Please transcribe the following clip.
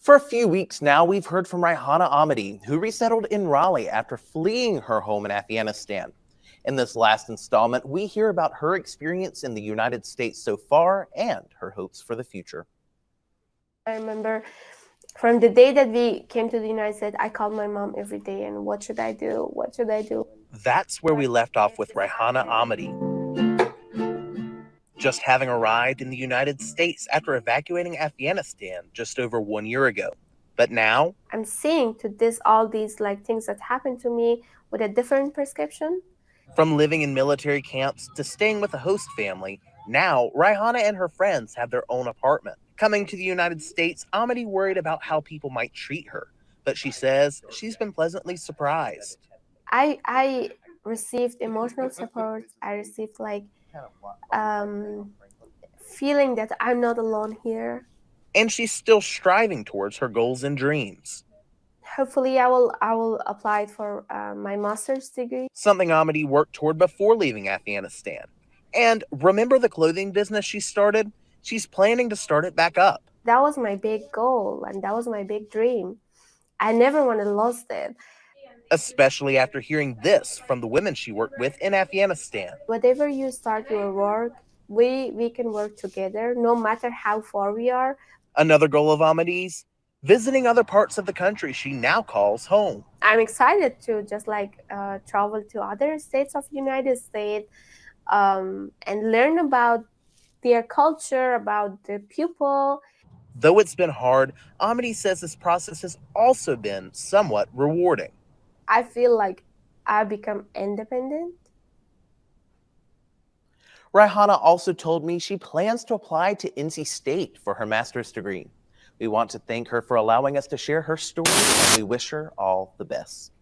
For a few weeks now, we've heard from Raihana Ahmadi, who resettled in Raleigh after fleeing her home in Afghanistan. In this last installment, we hear about her experience in the United States so far and her hopes for the future. I remember from the day that we came to the United States, I called my mom every day and what should I do? What should I do? That's where we left off with Raihana Ahmadi. Just having arrived in the United States after evacuating Afghanistan just over one year ago. But now I'm seeing to this all these like things that happened to me with a different prescription. From living in military camps to staying with a host family, now Raihana and her friends have their own apartment. Coming to the United States, Ahmadi worried about how people might treat her, but she says she's been pleasantly surprised. I I received emotional support. I received like um, feeling that I'm not alone here. And she's still striving towards her goals and dreams. Hopefully, I will I will apply for uh, my master's degree. Something Ahmadi worked toward before leaving Afghanistan. And remember the clothing business she started? she's planning to start it back up. That was my big goal and that was my big dream. I never want to lose it. Especially after hearing this from the women she worked with in Afghanistan. Whatever you start your work, we we can work together no matter how far we are. Another goal of Ahmadi's visiting other parts of the country she now calls home. I'm excited to just like uh, travel to other states of United States um, and learn about their culture, about the people. Though it's been hard, Ahmadi says this process has also been somewhat rewarding. I feel like I become independent. Raihana also told me she plans to apply to NC State for her master's degree. We want to thank her for allowing us to share her story and we wish her all the best.